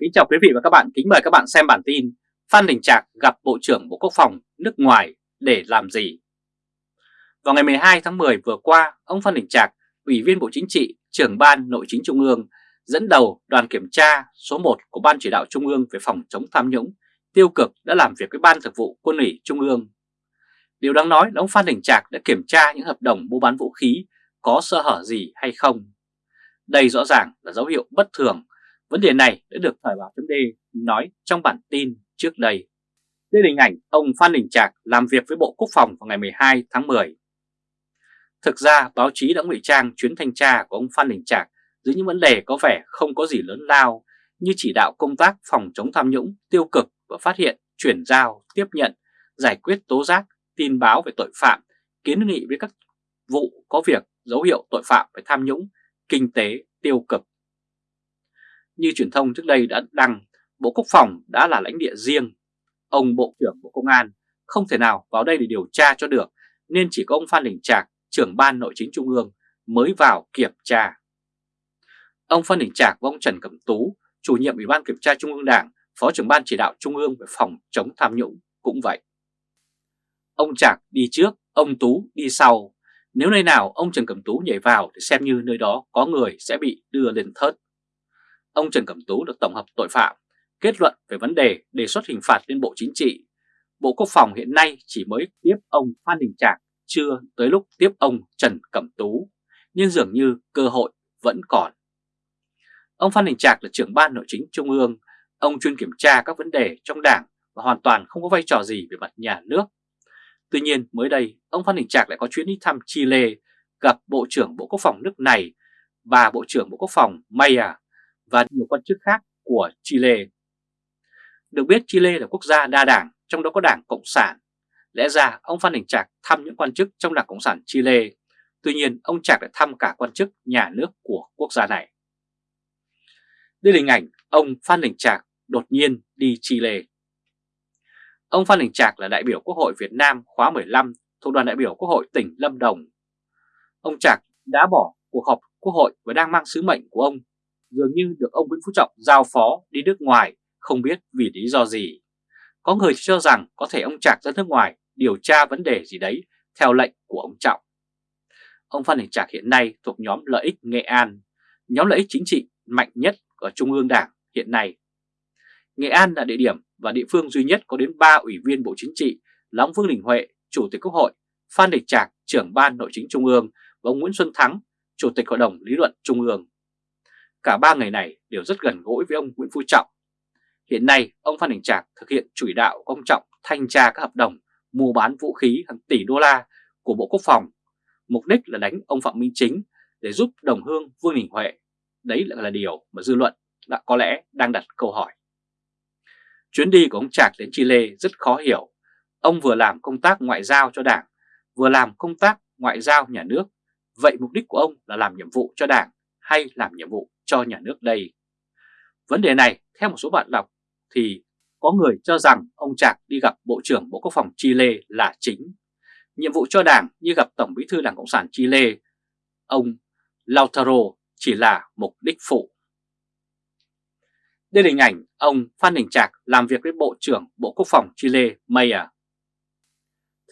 Kính chào quý vị và các bạn, kính mời các bạn xem bản tin Phan Đình Trạc gặp Bộ trưởng Bộ Quốc phòng nước ngoài để làm gì? Vào ngày 12 tháng 10 vừa qua, ông Phan Đình Trạc, Ủy viên Bộ Chính trị, trưởng Ban Nội chính Trung ương, dẫn đầu đoàn kiểm tra số 1 của Ban Chỉ đạo Trung ương về phòng chống tham nhũng, tiêu cực đã làm việc với Ban Thực vụ Quân ủy Trung ương. Điều đáng nói là ông Phan Đình Trạc đã kiểm tra những hợp đồng mua bán vũ khí có sơ hở gì hay không. Đây rõ ràng là dấu hiệu bất thường Vấn đề này đã được Thời báo chấm nói trong bản tin trước đây. Đây là hình ảnh ông Phan Đình Trạc làm việc với Bộ Quốc phòng vào ngày 12 tháng 10. Thực ra báo chí đã ngụy trang chuyến thanh tra của ông Phan Đình Trạc dưới những vấn đề có vẻ không có gì lớn lao như chỉ đạo công tác phòng chống tham nhũng, tiêu cực và phát hiện, chuyển giao, tiếp nhận, giải quyết tố giác, tin báo về tội phạm, kiến nghị với các vụ có việc dấu hiệu tội phạm về tham nhũng, kinh tế, tiêu cực như truyền thông trước đây đã đăng, Bộ Quốc phòng đã là lãnh địa riêng. Ông Bộ trưởng Bộ Công an không thể nào vào đây để điều tra cho được, nên chỉ có ông Phan Đình Trạc, trưởng ban nội chính trung ương mới vào kiểm tra. Ông Phan Đình Trạc và ông Trần Cẩm Tú, chủ nhiệm Ủy ban Kiểm tra Trung ương Đảng, Phó trưởng ban chỉ đạo Trung ương về phòng chống tham nhũng cũng vậy. Ông Trạc đi trước, ông Tú đi sau. Nếu nơi nào ông Trần Cẩm Tú nhảy vào thì xem như nơi đó có người sẽ bị đưa lên thớt ông Trần Cẩm Tú được tổng hợp tội phạm, kết luận về vấn đề đề xuất hình phạt lên Bộ Chính trị. Bộ Quốc phòng hiện nay chỉ mới tiếp ông Phan Đình Trạc, chưa tới lúc tiếp ông Trần Cẩm Tú, nhưng dường như cơ hội vẫn còn. Ông Phan Đình Trạc là trưởng ban nội chính trung ương, ông chuyên kiểm tra các vấn đề trong đảng và hoàn toàn không có vai trò gì về mặt nhà nước. Tuy nhiên mới đây, ông Phan Đình Trạc lại có chuyến đi thăm Chile, gặp Bộ trưởng Bộ Quốc phòng nước này và Bộ trưởng Bộ Quốc phòng Maya và nhiều quan chức khác của Chile. Được biết Chile là quốc gia đa đảng, trong đó có đảng Cộng sản. Lẽ ra ông Phan Đình Trạc thăm những quan chức trong đảng Cộng sản Chile, tuy nhiên ông Trạc lại thăm cả quan chức nhà nước của quốc gia này. Đây là hình ảnh ông Phan Đình Trạc đột nhiên đi Chile. Ông Phan Đình Trạc là đại biểu Quốc hội Việt Nam khóa 15 thuộc đoàn đại biểu Quốc hội tỉnh Lâm Đồng. Ông Trạc đã bỏ cuộc họp Quốc hội và đang mang sứ mệnh của ông dường như được ông Nguyễn Phú Trọng giao phó đi nước ngoài không biết vì lý do gì. Có người cho rằng có thể ông Trạc ra nước ngoài điều tra vấn đề gì đấy theo lệnh của ông Trọng. Ông Phan Đình Trạc hiện nay thuộc nhóm lợi ích Nghệ An, nhóm lợi ích chính trị mạnh nhất ở Trung ương Đảng hiện nay. Nghệ An là địa điểm và địa phương duy nhất có đến 3 ủy viên Bộ Chính trị là ông Vương Đình Huệ, Chủ tịch Quốc hội, Phan Đình Trạc, trưởng ban nội chính Trung ương và ông Nguyễn Xuân Thắng, Chủ tịch Hội đồng Lý luận Trung ương. Cả ba người này đều rất gần gũi với ông Nguyễn Phú Trọng. Hiện nay, ông Phan Đình Trạc thực hiện chủ đạo ông Trọng thanh tra các hợp đồng mua bán vũ khí hàng tỷ đô la của Bộ Quốc phòng. Mục đích là đánh ông Phạm Minh Chính để giúp đồng hương Vương Đình Huệ. Đấy là, là điều mà dư luận đã có lẽ đang đặt câu hỏi. Chuyến đi của ông Trạc đến Chile rất khó hiểu. Ông vừa làm công tác ngoại giao cho đảng, vừa làm công tác ngoại giao nhà nước. Vậy mục đích của ông là làm nhiệm vụ cho đảng hay làm nhiệm vụ cho nhà nước đây? Vấn đề này, theo một số bạn đọc, thì có người cho rằng ông Trạc đi gặp Bộ trưởng Bộ Quốc phòng Chile là chính. Nhiệm vụ cho đảng như gặp Tổng bí thư Đảng Cộng sản Chile, ông Lautaro chỉ là mục đích phụ. Đây là hình ảnh ông Phan Đình Trạc làm việc với Bộ trưởng Bộ Quốc phòng Chile Mayer. À.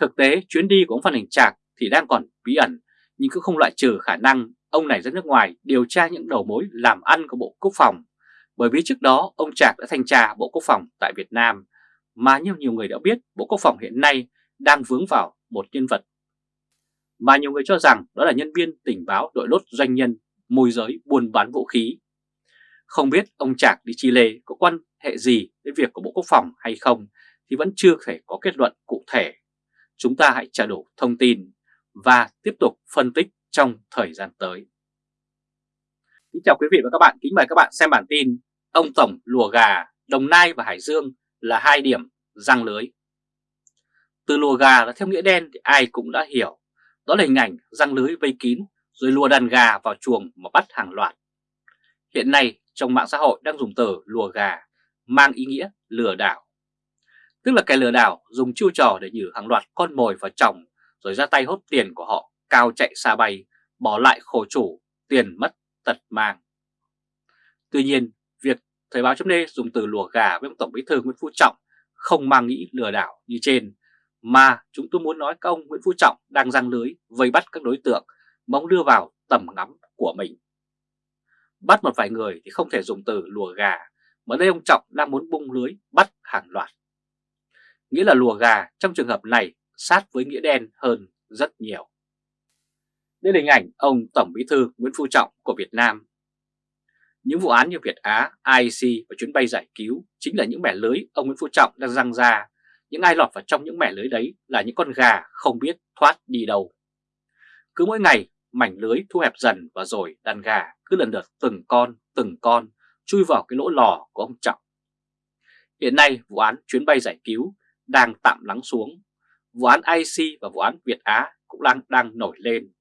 Thực tế, chuyến đi của ông Phan Đình Trạc thì đang còn bí ẩn, nhưng cũng không loại trừ khả năng ông này ra nước ngoài điều tra những đầu mối làm ăn của Bộ Quốc phòng, bởi vì trước đó ông Trạc đã thanh tra Bộ Quốc phòng tại Việt Nam, mà như nhiều người đã biết Bộ Quốc phòng hiện nay đang vướng vào một nhân vật mà nhiều người cho rằng đó là nhân viên tình báo đội lốt doanh nhân môi giới buôn bán vũ khí. Không biết ông Trạc đi Chile có quan hệ gì đến việc của Bộ Quốc phòng hay không thì vẫn chưa thể có kết luận cụ thể. Chúng ta hãy trả đủ thông tin và tiếp tục phân tích trong thời gian tới. Kính chào quý vị và các bạn, kính mời các bạn xem bản tin Ông Tổng lùa gà, Đồng Nai và Hải Dương là hai điểm răng lưới. Từ lùa gà là theo nghĩa đen thì ai cũng đã hiểu, đó là hình ảnh răng lưới vây kín rồi lùa đàn gà vào chuồng mà bắt hàng loạt. Hiện nay trong mạng xã hội đang dùng từ lùa gà mang ý nghĩa lừa đảo. Tức là kẻ lừa đảo dùng chiêu trò để nhử hàng loạt con mồi vào chồng rồi ra tay hốt tiền của họ cao chạy xa bay, bỏ lại khổ chủ, tiền mất, tật mang. Tuy nhiên, việc Thời báo chấm dùng từ lùa gà với ông Tổng Bí thư Nguyễn Phú Trọng không mang nghĩ lừa đảo như trên, mà chúng tôi muốn nói các ông Nguyễn Phú Trọng đang răng lưới vây bắt các đối tượng mong đưa vào tầm ngắm của mình. Bắt một vài người thì không thể dùng từ lùa gà, mà đây ông Trọng đang muốn bung lưới bắt hàng loạt. Nghĩa là lùa gà trong trường hợp này sát với nghĩa đen hơn rất nhiều. Đây là hình ảnh ông Tổng Bí thư Nguyễn Phú Trọng của Việt Nam. Những vụ án như Việt Á, IC và chuyến bay giải cứu chính là những mẻ lưới ông Nguyễn Phú Trọng đang răng ra. Những ai lọt vào trong những mẻ lưới đấy là những con gà không biết thoát đi đâu. Cứ mỗi ngày mảnh lưới thu hẹp dần và rồi đàn gà cứ lần lượt từng con, từng con chui vào cái lỗ lò của ông Trọng. Hiện nay vụ án chuyến bay giải cứu đang tạm lắng xuống. Vụ án IC và vụ án Việt Á cũng đang, đang nổi lên.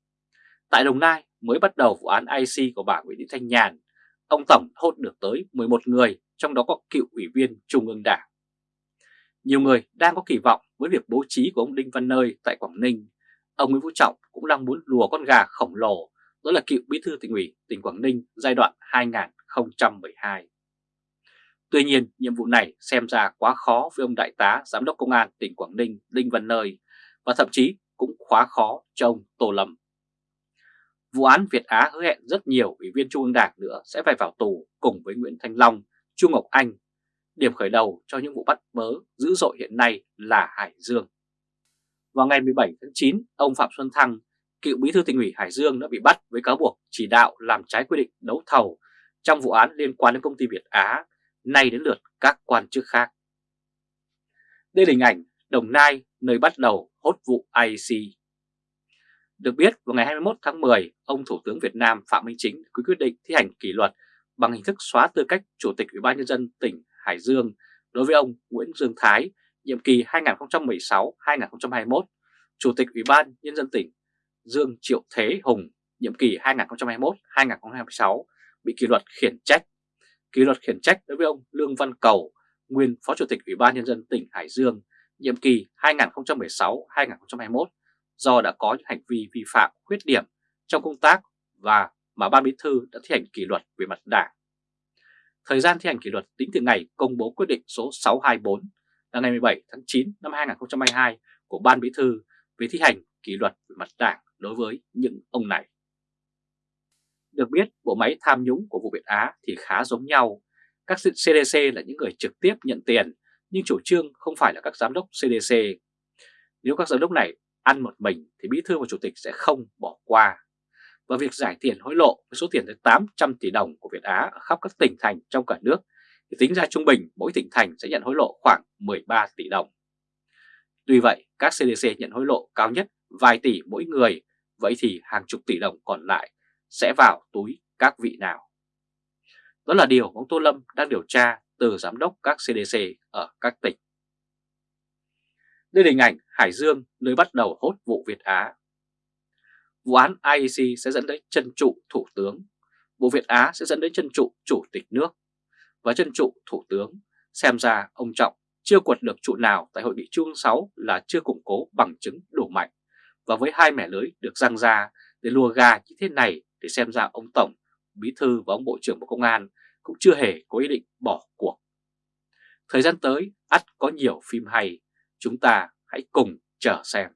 Tại Đồng Nai mới bắt đầu vụ án IC của bà Nguyễn Thị Thanh Nhàn, ông Tổng hốt được tới 11 người, trong đó có cựu ủy viên Trung ương Đảng. Nhiều người đang có kỳ vọng với việc bố trí của ông Đinh Văn Nơi tại Quảng Ninh. Ông Nguyễn Phú Trọng cũng đang muốn lùa con gà khổng lồ, đó là cựu bí thư tỉnh ủy tỉnh Quảng Ninh giai đoạn 2012. Tuy nhiên, nhiệm vụ này xem ra quá khó với ông Đại tá Giám đốc Công an tỉnh Quảng Ninh Đinh Văn Nơi và thậm chí cũng quá khó cho ông Tô Lâm. Vụ án Việt Á hứa hẹn rất nhiều ủy viên Trung ương Đảng nữa sẽ phải vào tù cùng với Nguyễn Thanh Long, Trung Ngọc Anh. Điểm khởi đầu cho những vụ bắt bớ dữ dội hiện nay là Hải Dương. Vào ngày 17 tháng 9, ông Phạm Xuân Thăng, cựu bí thư tỉnh ủy Hải Dương đã bị bắt với cáo buộc chỉ đạo làm trái quy định đấu thầu trong vụ án liên quan đến công ty Việt Á, nay đến lượt các quan chức khác. Đây là hình ảnh Đồng Nai nơi bắt đầu hốt vụ IC. Được biết, vào ngày 21 tháng 10, ông Thủ tướng Việt Nam Phạm Minh Chính quyết định thi hành kỷ luật bằng hình thức xóa tư cách Chủ tịch Ủy ban Nhân dân tỉnh Hải Dương đối với ông Nguyễn Dương Thái, nhiệm kỳ 2016-2021, Chủ tịch Ủy ban Nhân dân tỉnh Dương Triệu Thế Hùng, nhiệm kỳ 2021-2026, bị kỷ luật khiển trách. Kỷ luật khiển trách đối với ông Lương Văn Cầu, nguyên Phó Chủ tịch Ủy ban Nhân dân tỉnh Hải Dương, nhiệm kỳ 2016-2021, do đã có những hành vi vi phạm khuyết điểm trong công tác và mà Ban Bí thư đã thi hành kỷ luật về mặt đảng. Thời gian thi hành kỷ luật tính từ ngày công bố quyết định số 624 là ngày 17 tháng 9 năm 2022 của Ban Bí thư về thi hành kỷ luật về mặt đảng đối với những ông này. Được biết, bộ máy tham nhũng của vụ Việt Á thì khá giống nhau. Các CDC là những người trực tiếp nhận tiền, nhưng chủ trương không phải là các giám đốc CDC. Nếu các giám đốc này ăn một mình thì bí thư và chủ tịch sẽ không bỏ qua. Và việc giải tiền hối lộ với số tiền tới 800 tỷ đồng của Việt Á ở khắp các tỉnh thành trong cả nước thì tính ra trung bình mỗi tỉnh thành sẽ nhận hối lộ khoảng 13 tỷ đồng. Tuy vậy, các CDC nhận hối lộ cao nhất vài tỷ mỗi người, vậy thì hàng chục tỷ đồng còn lại sẽ vào túi các vị nào? Đó là điều ông Tô Lâm đang điều tra từ giám đốc các CDC ở các tỉnh. Đây là hình ảnh Hải Dương nơi bắt đầu hốt vụ Việt Á. Vụ án IEC sẽ dẫn đến chân trụ thủ tướng, vụ Việt Á sẽ dẫn đến chân trụ chủ tịch nước. Và chân trụ thủ tướng, xem ra ông Trọng chưa quật được trụ nào tại hội nghị Trung 6 là chưa củng cố bằng chứng đủ mạnh. Và với hai mẻ lưới được răng ra để lùa gà như thế này thì xem ra ông Tổng, Bí Thư và ông Bộ trưởng Bộ Công an cũng chưa hề có ý định bỏ cuộc. Thời gian tới, ắt có nhiều phim hay, chúng ta hãy cùng chờ xem.